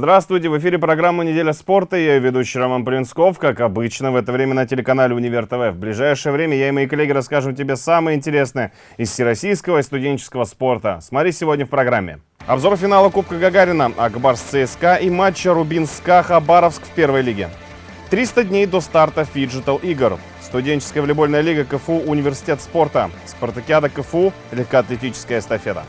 Здравствуйте, в эфире программа «Неделя спорта». Я ведущий Роман Полинсков, как обычно, в это время на телеканале «Универ ТВ». В ближайшее время я и мои коллеги расскажем тебе самое интересное из всероссийского и студенческого спорта. Смотри сегодня в программе. Обзор финала Кубка Гагарина, Ак Барс ЦСКА и матча Рубин СКА Хабаровск в первой лиге. 300 дней до старта фиджитал игр. Студенческая волейбольная лига КФУ «Университет спорта». Спартакиада КФУ «Легкоатлетическая эстафета».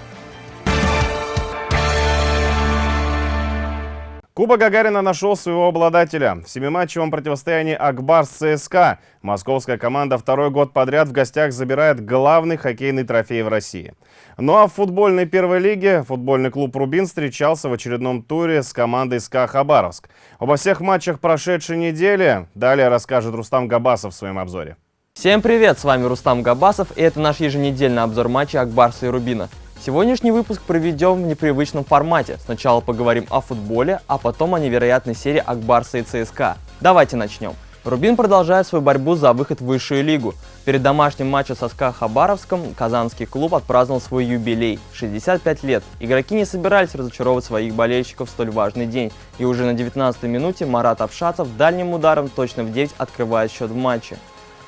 Куба Гагарина нашел своего обладателя. В семиматчевом противостоянии Акбар с ЦСКА московская команда второй год подряд в гостях забирает главный хоккейный трофей в России. Ну а в футбольной первой лиге футбольный клуб «Рубин» встречался в очередном туре с командой «СКА Хабаровск». Обо всех матчах прошедшей недели далее расскажет Рустам Габасов в своем обзоре. Всем привет, с вами Рустам Габасов и это наш еженедельный обзор матча Акбарса и Рубина. Сегодняшний выпуск проведем в непривычном формате. Сначала поговорим о футболе, а потом о невероятной серии Акбарса и ЦСКА. Давайте начнем. Рубин продолжает свою борьбу за выход в высшую лигу. Перед домашним матчем со СКА Хабаровском казанский клуб отпраздновал свой юбилей – 65 лет. Игроки не собирались разочаровывать своих болельщиков в столь важный день. И уже на 19-й минуте Марат Абшацев дальним ударом точно в 9 открывает счет в матче.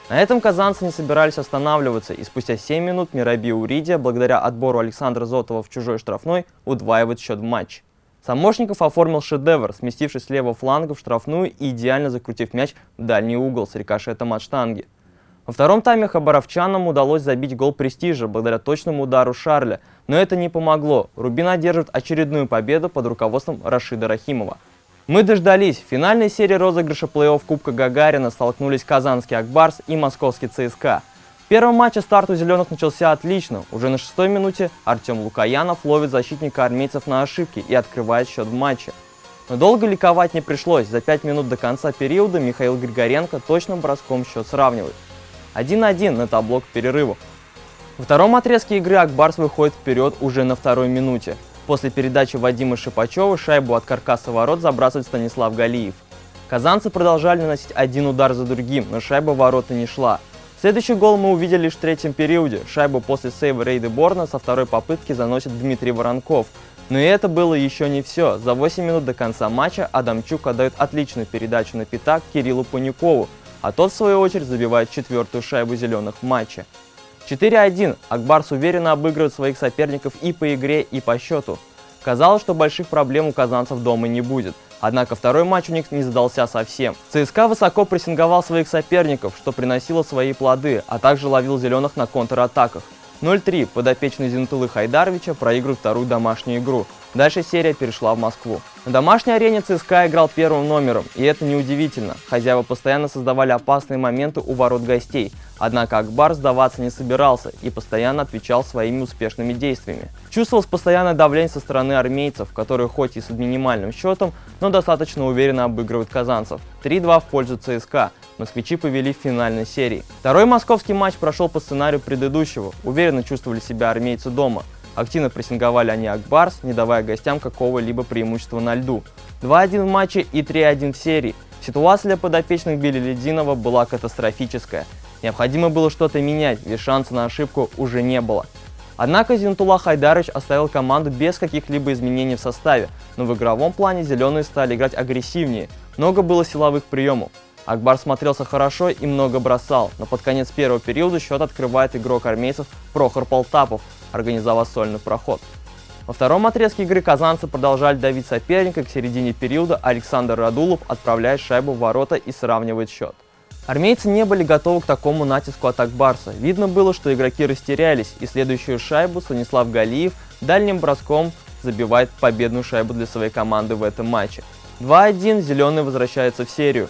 На этом казанцы не собирались останавливаться, и спустя 7 минут Мираби Уридия, благодаря отбору Александра Зотова в чужой штрафной, удваивает счет в матч. Самошников оформил шедевр, сместившись с левого фланга в штрафную и идеально закрутив мяч в дальний угол с рикошетом от штанги. Во втором тайме хабаровчанам удалось забить гол престижа благодаря точному удару Шарля, но это не помогло. Рубин одержит очередную победу под руководством Рашида Рахимова. Мы дождались. В финальной серии розыгрыша плей-офф Кубка Гагарина столкнулись казанский Акбарс и московский ЦСКА. В первом матче старт у «Зеленых» начался отлично. Уже на шестой минуте Артем Лукаянов ловит защитника армейцев на ошибки и открывает счет в матче. Но долго ликовать не пришлось. За пять минут до конца периода Михаил Григоренко точным броском счет сравнивает. 1-1 на табло к перерыву. Во втором отрезке игры Акбарс выходит вперед уже на второй минуте. После передачи Вадима Шипачева шайбу от каркаса ворот забрасывает Станислав Галиев. Казанцы продолжали наносить один удар за другим, но шайба ворота не шла. Следующий гол мы увидели лишь в третьем периоде. Шайбу после сейва Рейды Борна со второй попытки заносит Дмитрий Воронков. Но и это было еще не все. За 8 минут до конца матча Адамчук отдает отличную передачу на пятак Кириллу Панюкову, а тот в свою очередь забивает четвертую шайбу зеленых в матче. 4-1. Акбарс уверенно обыгрывает своих соперников и по игре, и по счету. Казалось, что больших проблем у казанцев дома не будет. Однако второй матч у них не задался совсем. ЦСКА высоко прессинговал своих соперников, что приносило свои плоды, а также ловил зеленых на контратаках. 0-3 подопечный Зинтулы Хайдаровича проигрывает вторую домашнюю игру. Дальше серия перешла в Москву. На домашней арене ЦСКА играл первым номером, и это неудивительно. Хозяева постоянно создавали опасные моменты у ворот гостей, однако Акбар сдаваться не собирался и постоянно отвечал своими успешными действиями. Чувствовалось постоянное давление со стороны армейцев, которые хоть и с минимальным счетом, но достаточно уверенно обыгрывают казанцев. 3-2 в пользу ЦСКА. Москвичи повели в финальной серии. Второй московский матч прошел по сценарию предыдущего. Уверенно чувствовали себя армейцы дома. Активно прессинговали они Акбарс, не давая гостям какого-либо преимущества на льду. 2-1 в матче и 3-1 в серии. Ситуация для подопечных Билли Лединова была катастрофическая. Необходимо было что-то менять, ведь шанса на ошибку уже не было. Однако Зинтула Хайдарович оставил команду без каких-либо изменений в составе, но в игровом плане зеленые стали играть агрессивнее. Много было силовых приемов. Акбар смотрелся хорошо и много бросал, но под конец первого периода счет открывает игрок армейцев Прохор Полтапов, организовав сольный проход. Во втором отрезке игры казанцы продолжали давить соперника, к середине периода Александр Радулов отправляет шайбу в ворота и сравнивает счет. Армейцы не были готовы к такому натиску от Акбарса. Видно было, что игроки растерялись, и следующую шайбу Станислав Галиев дальним броском забивает победную шайбу для своей команды в этом матче. 2-1 зеленые возвращаются в серию.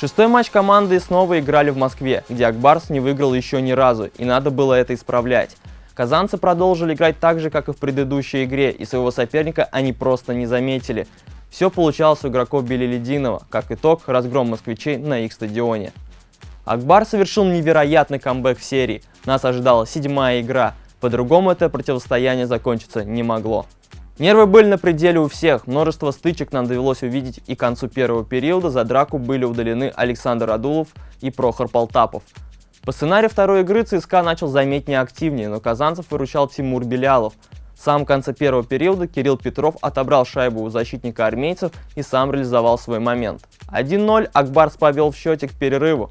Шестой матч команды снова играли в Москве, где Акбарс не выиграл еще ни разу, и надо было это исправлять. Казанцы продолжили играть так же, как и в предыдущей игре, и своего соперника они просто не заметили. Все получалось у игроков Белелединова, как итог разгром москвичей на их стадионе. Акбар совершил невероятный камбэк в серии. Нас ожидала седьмая игра. По-другому это противостояние закончиться не могло. Нервы были на пределе у всех, множество стычек нам довелось увидеть и к концу первого периода за драку были удалены Александр Адулов и Прохор Полтапов. По сценарию второй игры ЦСКА начал заметнее активнее, но казанцев выручал Тимур Белялов. В самом конце первого периода Кирилл Петров отобрал шайбу у защитника армейцев и сам реализовал свой момент. 1-0 Акбарс повел в счете к перерыву.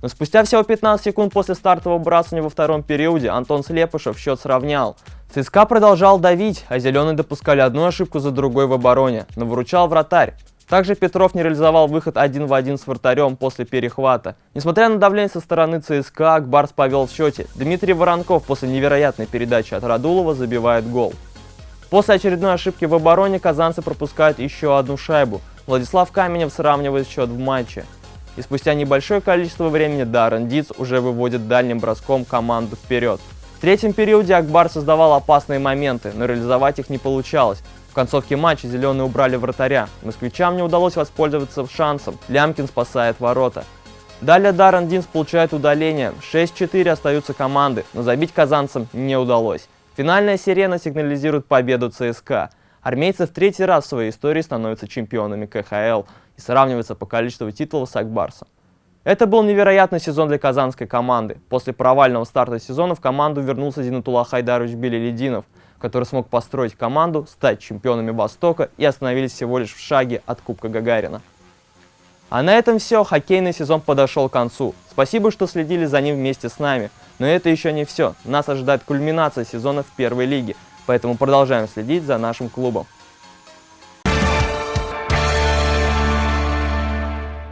Но спустя всего 15 секунд после стартового бросания во втором периоде Антон Слепышев счет сравнял. ЦСКА продолжал давить, а зеленые допускали одну ошибку за другой в обороне, но выручал вратарь. Также Петров не реализовал выход один в один с вратарем после перехвата. Несмотря на давление со стороны ЦСКА, Акбарс повел в счете. Дмитрий Воронков после невероятной передачи от Радулова забивает гол. После очередной ошибки в обороне казанцы пропускают еще одну шайбу. Владислав Каменев сравнивает счет в матче. И спустя небольшое количество времени Даррен Диц уже выводит дальним броском команду вперед. В третьем периоде Акбар создавал опасные моменты, но реализовать их не получалось. В концовке матча зеленые убрали вратаря. Москвичам не удалось воспользоваться шансом. Лямкин спасает ворота. Далее Даррен Динс получает удаление. 6-4 остаются команды, но забить казанцам не удалось. Финальная сирена сигнализирует победу ЦСКА. Армейцы в третий раз в своей истории становятся чемпионами КХЛ и сравниваются по количеству титулов с Акбарсом. Это был невероятный сезон для казанской команды. После провального старта сезона в команду вернулся Зинатулlah Хайдарович Белелединов – который смог построить команду, стать чемпионами Востока и остановились всего лишь в шаге от Кубка Гагарина. А на этом все, хоккейный сезон подошел к концу. Спасибо, что следили за ним вместе с нами. Но это еще не все. Нас ожидает кульминация сезона в первой лиге, поэтому продолжаем следить за нашим клубом.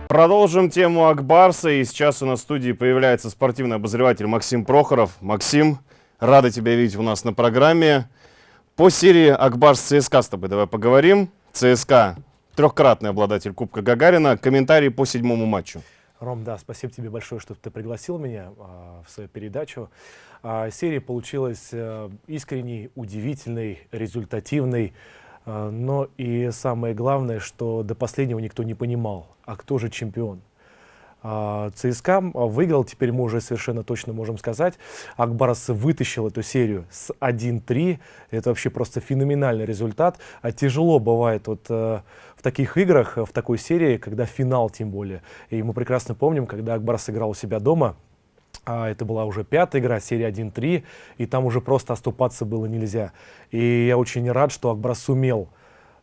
Продолжим тему Акбарса, и сейчас у нас в студии появляется спортивный обозреватель Максим Прохоров. Максим, рады тебя видеть у нас на программе. По серии Акбарс ЦСКА с тобой давай поговорим. ЦСКА трехкратный обладатель Кубка Гагарина. Комментарии по седьмому матчу. Ром, да, спасибо тебе большое, что ты пригласил меня а, в свою передачу. А, серия получилась а, искренней, удивительной, результативной. А, но и самое главное, что до последнего никто не понимал, а кто же чемпион. А, ЦСКА выиграл, теперь мы уже совершенно точно можем сказать. Акбарас вытащил эту серию с 1-3. Это вообще просто феноменальный результат. А тяжело бывает вот э, в таких играх, в такой серии, когда финал тем более. И мы прекрасно помним, когда Акбарас играл у себя дома, а это была уже пятая игра, серия 1-3, и там уже просто оступаться было нельзя. И я очень рад, что Акбарас сумел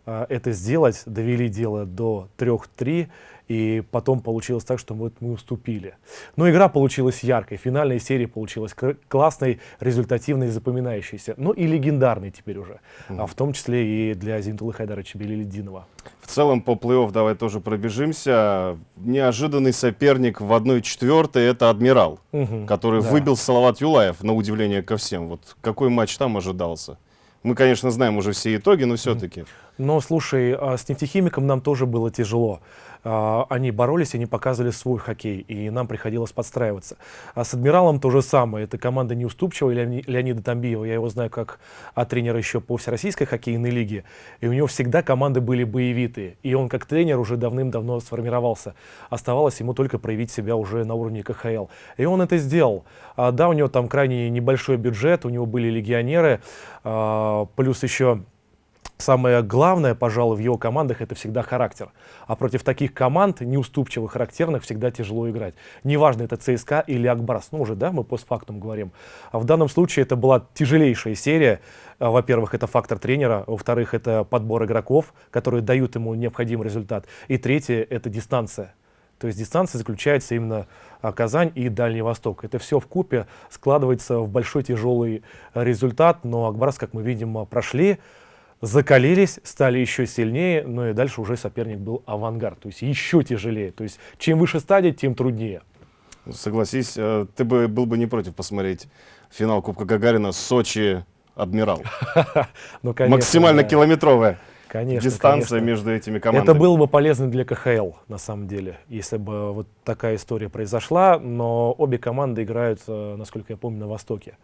э, это сделать, довели дело до 3-3, и потом получилось так, что мы, мы уступили. Но игра получилась яркой, финальная серия получилась классной, результативной, запоминающейся, ну и легендарной теперь уже, mm. а в том числе и для Зинтулы Хайдаровича Белилидинова. В целом по плей-офф давай тоже пробежимся. Неожиданный соперник в 1-4 это Адмирал, угу, который да. выбил Салават Юлаев, на удивление ко всем. Вот какой матч там ожидался? Мы, конечно, знаем уже все итоги, но все-таки. Но, слушай, а с нефтехимиком нам тоже было тяжело. А, они боролись, они показывали свой хоккей, и нам приходилось подстраиваться. А с «Адмиралом» то же самое. Это команда неуступчивая, Леонида Тамбиева. Я его знаю как а, тренера еще по Всероссийской хоккейной лиге. И у него всегда команды были боевитые. И он как тренер уже давным-давно сформировался. Оставалось ему только проявить себя уже на уровне КХЛ. И он это сделал. А, да, у него там крайне небольшой бюджет, у него были легионеры, а, плюс еще Самое главное, пожалуй, в его командах это всегда характер. А против таких команд, неуступчивых, характерных, всегда тяжело играть. Неважно, это ЦСКА или Акбарс. Ну, уже, да, мы постфактум говорим. А в данном случае это была тяжелейшая серия. А, во-первых, это фактор тренера. Во-вторых, это подбор игроков, которые дают ему необходимый результат. И третье, это дистанция. То есть дистанция заключается именно а, Казань и Дальний Восток. Это все в купе складывается в большой тяжелый результат, но Акбарс, как мы видим, прошли закалились, стали еще сильнее, но и дальше уже соперник был авангард, то есть еще тяжелее. То есть чем выше стадия, тем труднее. Согласись, э, ты бы был бы не против посмотреть финал Кубка Гагарина Сочи Адмирал. ну, конечно, Максимально да. километровая конечно, дистанция конечно. между этими командами. Это было бы полезно для КХЛ, на самом деле, если бы вот такая история произошла. Но обе команды играют, э, насколько я помню, на Востоке.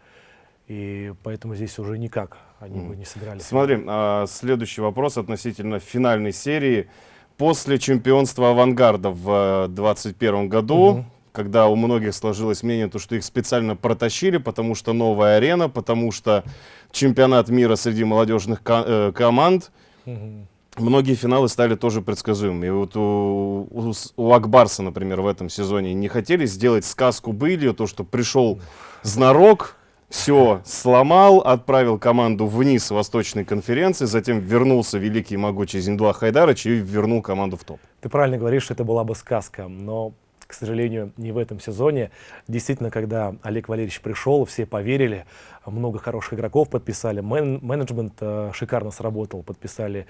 И поэтому здесь уже никак они mm. бы не сыграли. Смотри, а, следующий вопрос относительно финальной серии. После чемпионства «Авангарда» в 2021 году, mm -hmm. когда у многих сложилось мнение, то, что их специально протащили, потому что новая арена, потому что чемпионат мира среди молодежных ко э, команд, mm -hmm. Многие финалы стали тоже предсказуемыми. И вот у, у, у Акбарса, например, в этом сезоне не хотели сделать сказку были, то, что пришел знарок, все сломал, отправил команду вниз Восточной конференции, затем вернулся великий и могучий Зиндуа Хайдарович и вернул команду в топ. Ты правильно говоришь, что это была бы сказка, но, к сожалению, не в этом сезоне. Действительно, когда Олег Валерьевич пришел, все поверили, много хороших игроков подписали, мен менеджмент э, шикарно сработал, подписали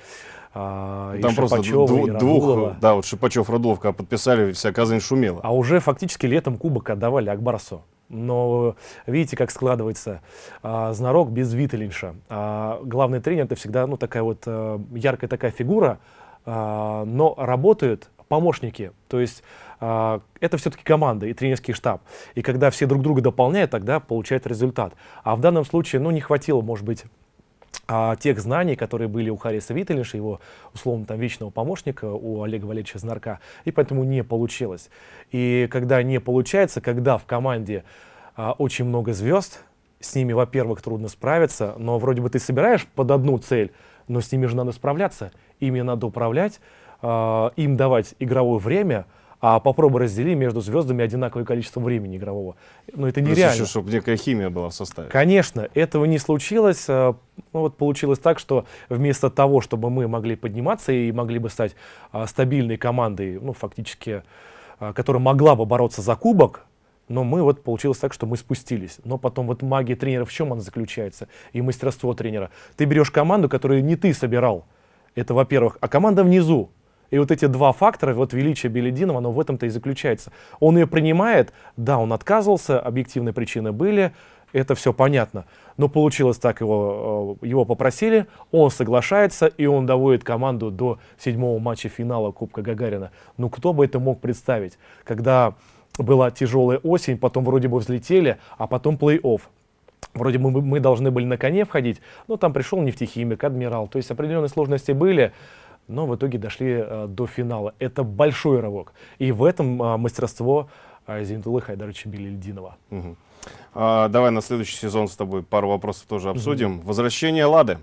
э, Там и просто Шипачева, и двух, да, вот Шипачев, Радулов, когда подписали, вся Казань шумела. А уже фактически летом кубок отдавали Акбарсу. Но видите, как складывается а, знарок без Виталинша. А, главный тренер это всегда ну, такая вот а, яркая такая фигура, а, но работают помощники. То есть а, это все-таки команда и тренерский штаб. И когда все друг друга дополняют, тогда получает результат. А в данном случае, ну, не хватило, может быть, а, тех знаний, которые были у Хариса Виттелиша, его, условно, там, вечного помощника, у Олега Валерьевича Знарка, и поэтому не получилось. И когда не получается, когда в команде а, очень много звезд, с ними, во-первых, трудно справиться, но вроде бы ты собираешь под одну цель, но с ними же надо справляться, ими надо управлять, а, им давать игровое время, а попробуй раздели между звездами одинаковое количество времени игрового. Ну, это Плюс нереально. еще, чтобы некая химия была в составе. Конечно, этого не случилось. А, Ну, вот получилось так, что вместо того, чтобы мы могли подниматься и могли бы стать а, стабильной командой, ну, фактически, а, которая могла бы бороться за кубок, но мы вот получилось так, что мы спустились. Но потом вот магия тренера в чем она заключается? И мастерство тренера. Ты берешь команду, которую не ты собирал. Это во-первых. А команда внизу. И вот эти два фактора, вот величие Белединова, оно в этом-то и заключается. Он ее принимает, да, он отказывался, объективные причины были, это все понятно. Но получилось так, его, э, его попросили, он соглашается, и он доводит команду до седьмого матча финала Кубка Гагарина. Ну кто бы это мог представить, когда была тяжелая осень, потом вроде бы взлетели, а потом плей-офф. Вроде бы мы, должны были на коне входить, но там пришел нефтехимик, адмирал. То есть определенные сложности были, но в итоге дошли э, до финала. Это большой рывок. И в этом э, мастерство э, Зинтулы Хайдаровича Белильдинова. Мгм. А, давай на следующий сезон с тобой пару вопросов тоже обсудим. Возвращение Лады.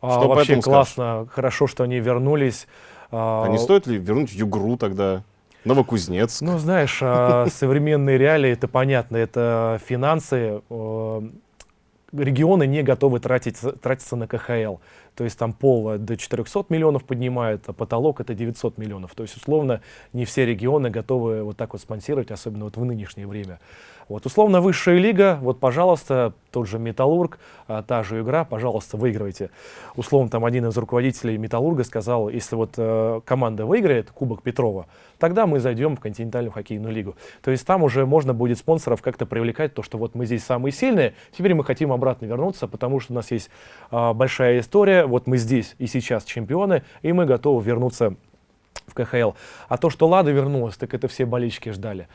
А, Что по вообще этому скажешь? классно, хорошо, что они вернулись. А, А не стоит ли вернуть Югру тогда? Новокузнецк? Ну, знаешь, а, современные реалии, это понятно, это финансы. Регионы не готовы тратить, тратиться на КХЛ. То есть там пол до 400 миллионов поднимает, а потолок это 900 миллионов. То есть, условно, не все регионы готовы вот так вот спонсировать, особенно вот в нынешнее время. Вот, условно, высшая лига, вот, пожалуйста, тот же Металлург, а, та же игра, пожалуйста, выигрывайте. Условно, там один из руководителей Металлурга сказал, если вот э, команда выиграет Кубок Петрова, тогда мы зайдем в континентальную хоккейную лигу. То есть там уже можно будет спонсоров как-то привлекать, то, что вот мы здесь самые сильные, теперь мы хотим обратно вернуться, потому что у нас есть а, большая история, вот мы здесь и сейчас чемпионы, и мы готовы вернуться в КХЛ. А то, что Лада вернулась, так это все болельщики ждали.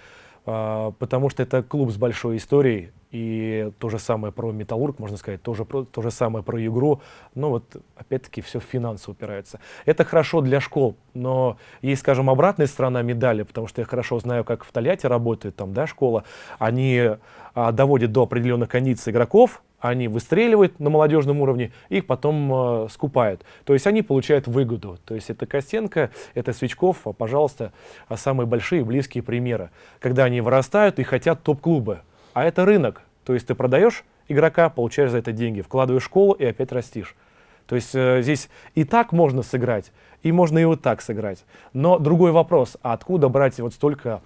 А, потому что это клуб с большой историей, и то же самое про Металлург, можно сказать, тоже про, то же самое про игру. Но вот опять-таки все в финансы упирается. Это хорошо для школ, но есть, скажем, обратная сторона медали, потому что я хорошо знаю, как в Тольятти работает там, да, школа. Они а, доводят до определенных кондиций игроков, они выстреливают на молодежном уровне, их потом э, скупают. То есть они получают выгоду. То есть это Костенко, это Свечков, а, пожалуйста, а самые большие близкие примеры. Когда они вырастают и хотят топ-клубы. А это рынок. То есть ты продаешь игрока, получаешь за это деньги, вкладываешь в школу и опять растишь. То есть э, здесь и так можно сыграть, и можно и вот так сыграть. Но другой вопрос, а откуда брать вот столько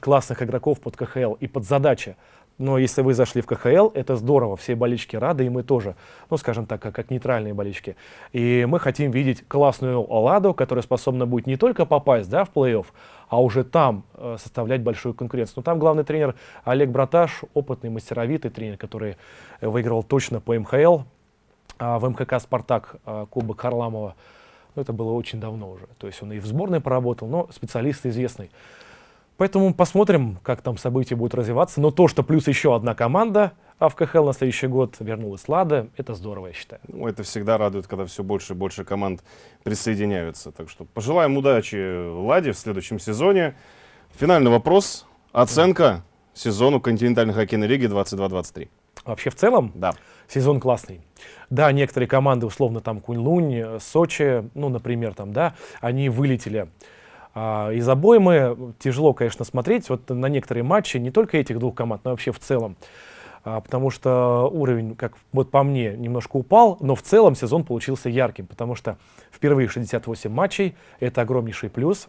классных игроков под КХЛ и под задачи? Но если вы зашли в КХЛ, это здорово, все болельщики рады, и мы тоже, ну, скажем так, как, как нейтральные болельщики. И мы хотим видеть классную Оладу, которая способна будет не только попасть да, в плей-офф, а уже там э, составлять большую конкуренцию. Но там главный тренер Олег Браташ, опытный, мастеровитый тренер, который выиграл точно по МХЛ, а в МХК «Спартак» а, Кубок Харламова. Ну, это было очень давно уже. То есть он и в сборной поработал, но специалист известный. Поэтому посмотрим, как там события будут развиваться. Но то, что плюс еще одна команда а в КХЛ на следующий год вернулась Лада, это здорово, я считаю. Ну, это всегда радует, когда все больше и больше команд присоединяются. Так что пожелаем удачи Ладе в следующем сезоне. Финальный вопрос. Оценка сезону континентальной хоккейной лиги 22-23. Вообще в целом Да. сезон классный. Да, некоторые команды, условно там Кунь-Лунь, Сочи, ну, например, там, да, они вылетели а, из обоймы. Тяжело, конечно, смотреть вот на некоторые матчи, не только этих двух команд, но вообще в целом. а, потому что уровень, как вот по мне, немножко упал, но в целом сезон получился ярким, потому что впервые 68 матчей, это огромнейший плюс.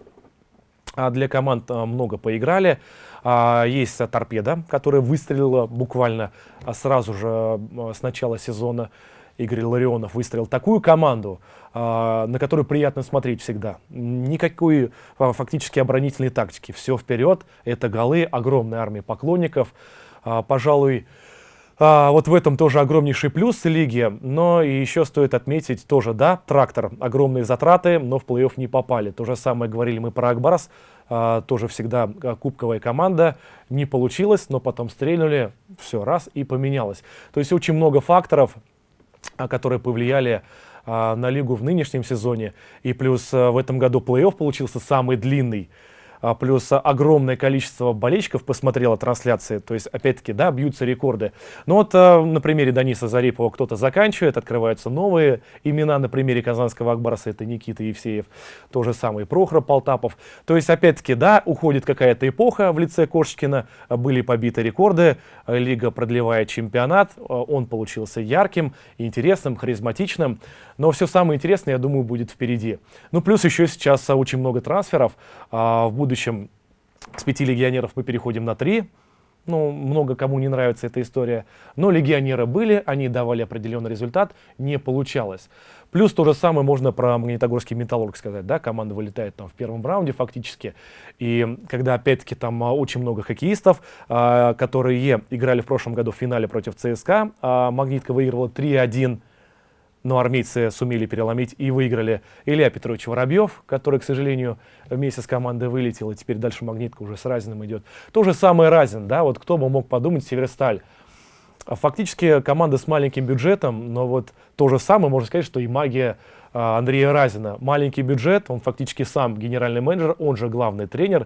А для команд а, много поиграли. Есть торпеда, которая выстрелила буквально сразу же с начала сезона. Игорь Ларионов выстроил такую команду, на которую приятно смотреть всегда. Никакой фактически оборонительной тактики. Все вперед, это голы, огромная армия поклонников. Пожалуй, а, вот в этом тоже огромнейший плюс лиги, но и еще стоит отметить тоже, да, трактор, огромные затраты, но в плей-офф не попали. То же самое говорили мы про Акбарс, а, тоже всегда а, кубковая команда, не получилось, но потом стрельнули, все, раз и поменялось. То есть очень много факторов, а, которые повлияли а, на лигу в нынешнем сезоне, и плюс а, в этом году плей-офф получился самый длинный. А, плюс огромное количество болельщиков посмотрело трансляции, то есть, опять-таки, да, бьются рекорды. Но вот а, на примере Даниса Зарипова кто-то заканчивает, открываются новые имена, на примере казанского Акбарса это Никита Евсеев, то же самое Прохор Полтапов. То есть, опять-таки, да, уходит какая-то эпоха в лице Кошечкина, были побиты рекорды, лига продлевает чемпионат, он получился ярким, интересным, харизматичным, но все самое интересное, я думаю, будет впереди. Ну, плюс еще сейчас очень много трансферов, в будущем будущем с пяти легионеров мы переходим на три. Ну, много кому не нравится эта история. Но легионеры были, они давали определенный результат, не получалось. Плюс то же самое можно про Магнитогорский Металлург сказать, да, команда вылетает там в первом раунде фактически. И когда опять-таки там а, очень много хоккеистов, а, которые играли в прошлом году в финале против ЦСКА, а Магнитка выиграла 3-1 но армейцы сумели переломить и выиграли. Илья Петрович Воробьев, который, к сожалению, вместе с командой вылетел, и теперь дальше магнитка уже с Разиным идет. То же самое Разин, да, вот кто бы мог подумать, Северсталь. Фактически команда с маленьким бюджетом, но вот то же самое можно сказать, что и магия а, Андрея Разина. Маленький бюджет, он фактически сам генеральный менеджер, он же главный тренер,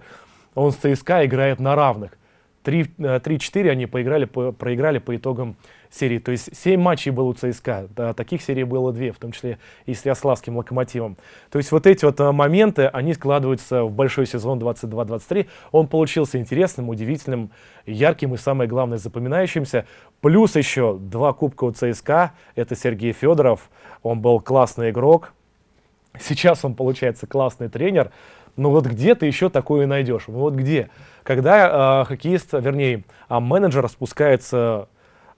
он с ЦСКА играет на равных. 3-4 э, они поиграли, по, проиграли по итогам серии. То есть 7 матчей было у ЦСКА, да, таких серий было 2, в том числе и с Ярославским локомотивом. То есть вот эти вот э, моменты, они складываются в большой сезон 22-23. Он получился интересным, удивительным, ярким и самое главное запоминающимся. Плюс еще два кубка у ЦСКА, это Сергей Федоров, он был классный игрок. Сейчас он получается классный тренер. Но вот где ты еще такое найдешь? Ну вот где? Когда э, хоккеист, вернее, э, менеджер спускается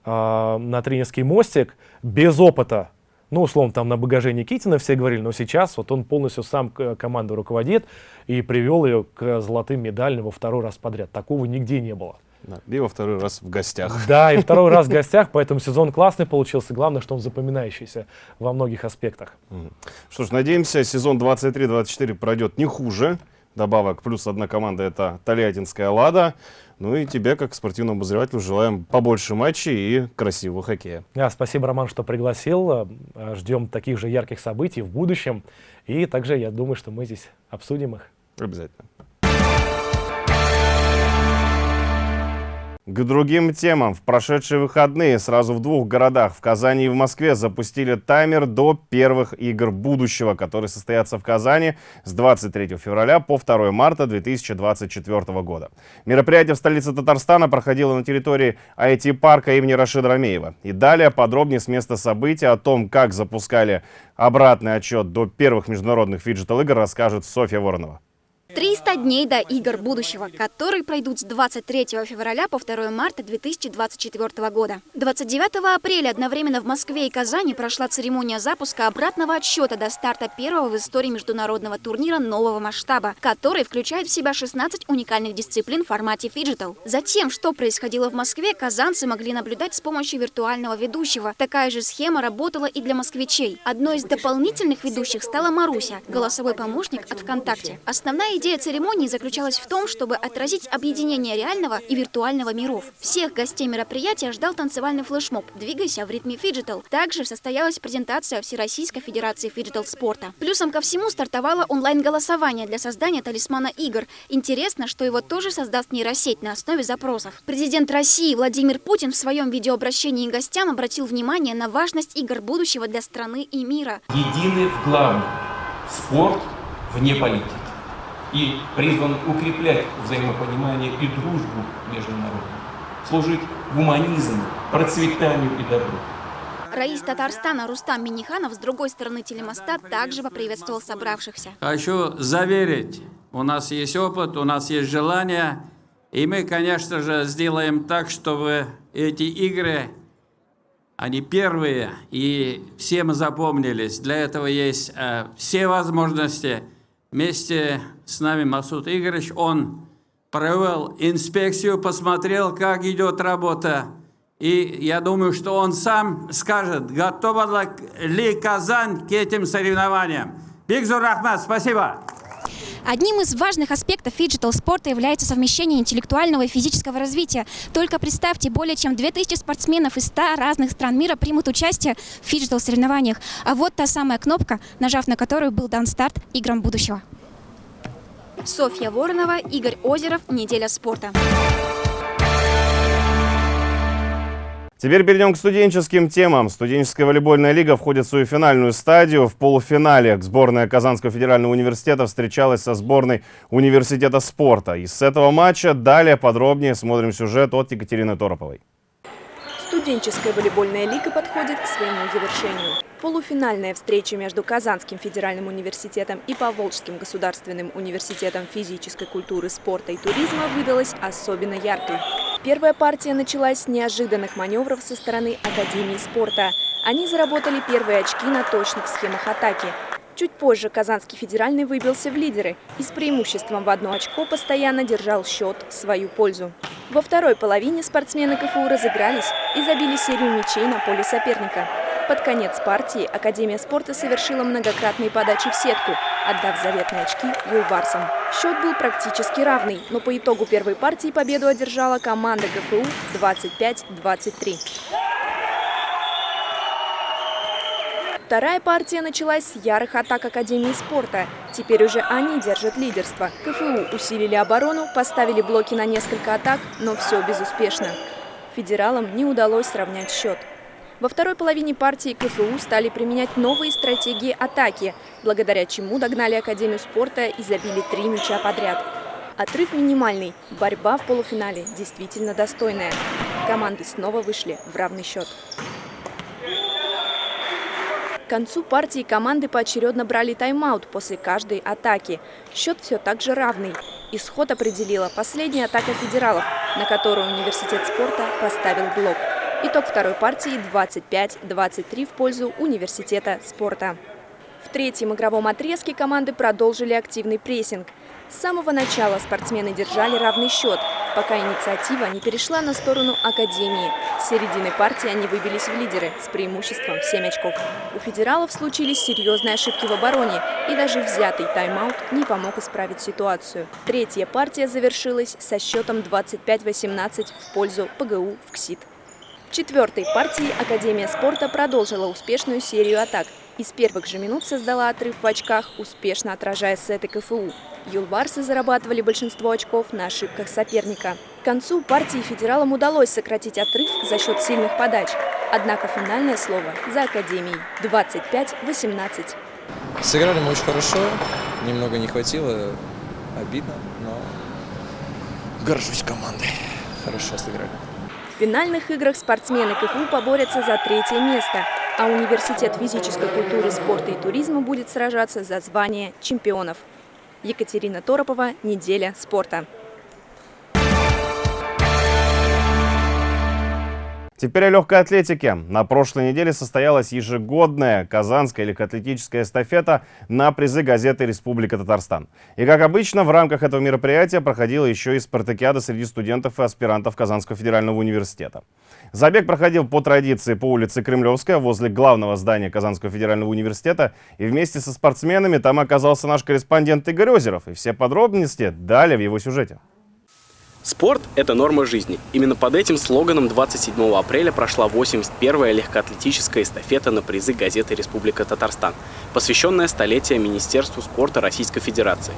э, на тренерский мостик без опыта, ну, условно, там на багаже Никитина все говорили, но сейчас вот он полностью сам команду руководит и привел ее к золотым медалям во второй раз подряд. Такого нигде не было. Да, и во второй раз в гостях. Да, и второй раз в гостях, поэтому сезон классный получился. Главное, что он запоминающийся во многих аспектах. Что ж, надеемся, сезон 23-24 пройдет не хуже. Добавок плюс одна команда это Тольяттинская «Лада». Ну и тебе, как спортивному обозревателю, желаем побольше матчей и красивого хоккея. Да, спасибо, Роман, что пригласил. Ждем таких же ярких событий в будущем. И также я думаю, что мы здесь обсудим их. Обязательно. К другим темам. В прошедшие выходные сразу в двух городах, в Казани и в Москве, запустили таймер до первых игр будущего, которые состоятся в Казани с 23 февраля по 2 марта 2024 года. Мероприятие в столице Татарстана проходило на территории IT-парка имени Рашида Рамеева. И далее подробнее с места события о том, как запускали обратный отсчет до первых международных фиджитал-игр, расскажет Софья Воронова. 300 дней до игр будущего, которые пройдут с 23 февраля по 2 марта 2024 года. 29 апреля одновременно в Москве и Казани прошла церемония запуска обратного отсчета до старта первого в истории международного турнира нового масштаба, который включает в себя 16 уникальных дисциплин в формате фиджитал. За тем, что происходило в Москве, казанцы могли наблюдать с помощью виртуального ведущего. Такая же схема работала и для москвичей. Одной из дополнительных ведущих стала Маруся, голосовой помощник от ВКонтакте. Основная Идея церемонии заключалась в том, чтобы отразить объединение реального и виртуального миров. Всех гостей мероприятия ждал танцевальный флешмоб «Двигайся в ритме фиджитал». Также состоялась презентация Всероссийской Федерации фиджитал спорта. Плюсом ко всему стартовало онлайн-голосование для создания талисмана игр. Интересно, что его тоже создаст нейросеть на основе запросов. Президент России Владимир Путин в своем видеообращении гостям обратил внимание на важность игр будущего для страны и мира. Едины в главном – спорт вне политики и призван укреплять взаимопонимание и дружбу между народами. служить гуманизму, процветанию и добру. Раис Татарстана Рустам Миниханов с другой стороны телемоста также поприветствовал собравшихся. Хочу заверить, у нас есть опыт, у нас есть желание, и мы, конечно же, сделаем так, чтобы эти игры, они первые, и всем запомнились. Для этого есть э, все возможности. Вместе с нами Масуд Игоревич, он провел инспекцию, посмотрел, как идет работа. И я думаю, что он сам скажет, готова ли Казань к этим соревнованиям. Бигзур Рахмат, спасибо. Одним из важных аспектов фиджитал-спорта является совмещение интеллектуального и физического развития. Только представьте, более чем 2000 спортсменов из 100 разных стран мира примут участие в фиджитал-соревнованиях. А вот та самая кнопка, нажав на которую был дан старт играм будущего. Софья Воронова, Игорь Озеров. Неделя спорта. Теперь перейдем к студенческим темам. Студенческая волейбольная лига входит в свою финальную стадию. В полуфинале сборная Казанского федерального университета встречалась со сборной университета спорта. И с этого матча далее подробнее смотрим сюжет от Екатерины Тороповой. Студенческая волейбольная лига подходит к своему завершению. Полуфинальная встреча между Казанским федеральным университетом и Поволжским государственным университетом физической культуры, спорта и туризма выдалась особенно яркой. Первая партия началась с неожиданных маневров со стороны Академии спорта. Они заработали первые очки на точных схемах атаки. Чуть позже Казанский федеральный выбился в лидеры и с преимуществом в одно очко постоянно держал счет в свою пользу. Во второй половине спортсмены КФУ разыгрались и забили серию мячей на поле соперника. Под конец партии Академия спорта совершила многократные подачи в сетку, отдав заветные очки юлбарсам. Счет был практически равный, но по итогу первой партии победу одержала команда ГФУ 25-23. Вторая партия началась с ярых атак Академии спорта. Теперь уже они держат лидерство. КФУ усилили оборону, поставили блоки на несколько атак, но все безуспешно. Федералам не удалось сравнять счет. Во второй половине партии КФУ стали применять новые стратегии атаки, благодаря чему догнали Академию спорта и забили три мяча подряд. Отрыв минимальный, борьба в полуфинале действительно достойная. Команды снова вышли в равный счет. К концу партии команды поочередно брали тайм-аут после каждой атаки. Счет все так же равный. Исход определила последняя атака федералов, на которую университет спорта поставил блок. Итог второй партии 25-23 в пользу университета спорта. В третьем игровом отрезке команды продолжили активный прессинг. С самого начала спортсмены держали равный счет, пока инициатива не перешла на сторону Академии. С середины партии они выбились в лидеры с преимуществом в 7 очков. У федералов случились серьезные ошибки в обороне, и даже взятый тайм-аут не помог исправить ситуацию. Третья партия завершилась со счетом 25-18 в пользу ПГУ в КСИТ. Четвертой партии Академия спорта продолжила успешную серию атак. Из первых же минут создала отрыв в очках, успешно отражая сеты КФУ. Юлбарсы зарабатывали большинство очков на ошибках соперника. К концу партии федералам удалось сократить отрыв за счет сильных подач. Однако финальное слово за Академией – 25-18. Сыграли мы очень хорошо, немного не хватило, обидно, но горжусь командой. Хорошо сыграли. Финальных играх спортсмены КФУ поборются за третье место, а Университет физической культуры, спорта и туризма будет сражаться за звание чемпионов. Екатерина Торопова, «Неделя спорта». Теперь о легкой атлетике. На прошлой неделе состоялась ежегодная казанская легкоатлетическая эстафета на призы газеты «Республика Татарстан». И, как обычно, в рамках этого мероприятия проходила еще и спартакиада среди студентов и аспирантов Казанского федерального университета. Забег проходил по традиции по улице Кремлевская возле главного здания Казанского федерального университета. И вместе со спортсменами там оказался наш корреспондент Игорь Озеров. И все подробности далее в его сюжете. Спорт – это норма жизни. Именно под этим слоганом 27 апреля прошла 81-я легкоатлетическая эстафета на призы газеты «Республика Татарстан», посвященная столетию Министерству спорта Российской Федерации.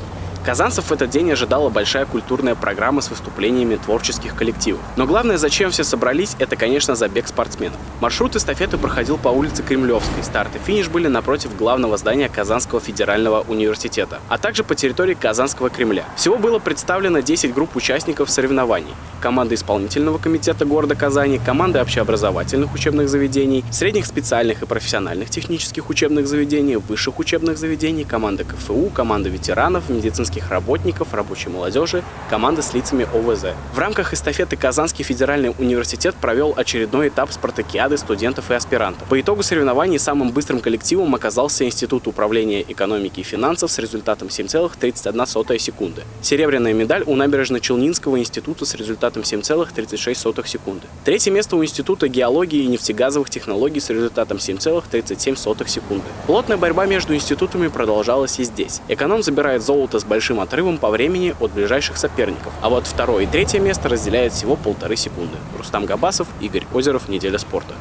Казанцев в этот день ожидала большая культурная программа с выступлениями творческих коллективов. Но главное, зачем все собрались, это, конечно, забег спортсменов. Маршрут эстафеты проходил по улице Кремлевской. Старт и финиш были напротив главного здания Казанского федерального университета, а также по территории Казанского Кремля. Всего было представлено 10 групп участников соревнований. Команды исполнительного комитета города Казани, команды общеобразовательных учебных заведений, средних специальных и профессиональных технических учебных заведений, высших учебных заведений, команды КФУ, команды ветеранов, медицинских работников, рабочей молодежи, команды с лицами ОВЗ. В рамках эстафеты Казанский федеральный университет провел очередной этап спартакиады студентов и аспирантов. По итогу соревнований самым быстрым коллективом оказался Институт управления экономики и финансов с результатом 7,31 секунды. Серебряная медаль у набережно-Челнинского института с результатом 7,36 секунды. Третье место у Института геологии и нефтегазовых технологий с результатом 7,37 секунды. Плотная борьба между институтами продолжалась и здесь. Эконом забирает золото с большим отрывом по времени от ближайших соперников, а вот второе и третье место разделяет всего полторы секунды. Рустам Габасов, Игорь Озеров, Неделя спорта.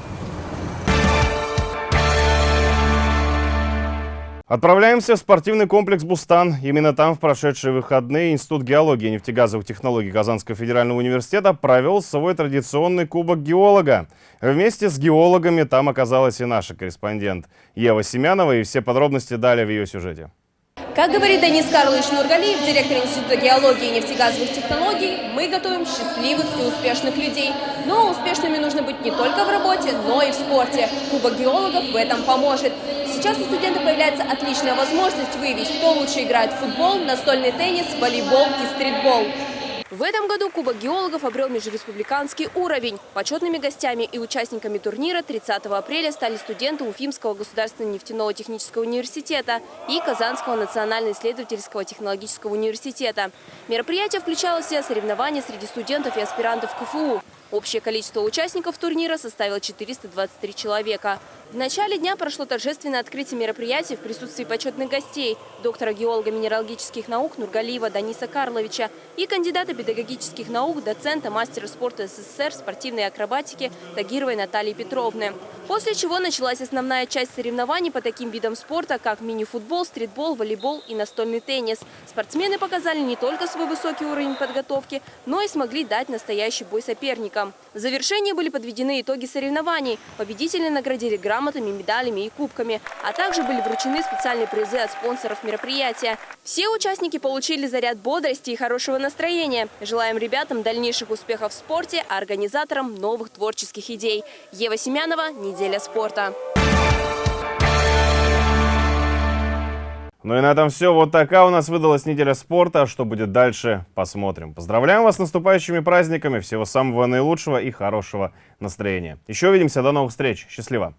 Отправляемся в спортивный комплекс «Бустан». Именно там в прошедшие выходные Институт геологии и нефтегазовых технологий Казанского федерального университета провел свой традиционный кубок геолога. Вместе с геологами там оказалась и наша корреспондент Ева Семянова, и все подробности далее в ее сюжете. Как говорит Денис Карлович Нургалиев, директор Института геологии и нефтегазовых технологий, мы готовим счастливых и успешных людей. Но успешными нужно быть не только в работе, но и в спорте. Кубок геологов в этом поможет. Сейчас у студентов появляется отличная возможность выявить, кто лучше играет в футбол, настольный теннис, волейбол и стритбол. В этом году Кубок геологов обрел межреспубликанский уровень. Почетными гостями и участниками турнира 30 апреля стали студенты Уфимского государственного нефтяного технического университета и Казанского национально-исследовательского технологического университета. Мероприятие включало в себя соревнования среди студентов и аспирантов КФУ. Общее количество участников турнира составило 423 человека. В начале дня прошло торжественное открытие мероприятия в присутствии почетных гостей, доктора геолога минералогических наук Нургалиева Даниса Карловича и кандидата педагогических наук, доцента, мастера спорта СССР, спортивной акробатики Тагировой Натальи Петровны. После чего началась основная часть соревнований по таким видам спорта, как мини-футбол, стритбол, волейбол и настольный теннис. Спортсмены показали не только свой высокий уровень подготовки, но и смогли дать настоящий бой соперникам. В завершении были подведены итоги соревнований. Победители наградили грамотами медалями и кубками, а также были вручены специальные призы от спонсоров мероприятия. Все участники получили заряд бодрости и хорошего настроения. Желаем ребятам дальнейших успехов в спорте, а организаторам новых творческих идей. Ева Семянова, «Неделя спорта». Ну и на этом все. Вот такая у нас выдалась неделя спорта. Что будет дальше, посмотрим. Поздравляем вас с наступающими праздниками. Всего самого наилучшего и хорошего настроения. Еще увидимся. До новых встреч. Счастливо.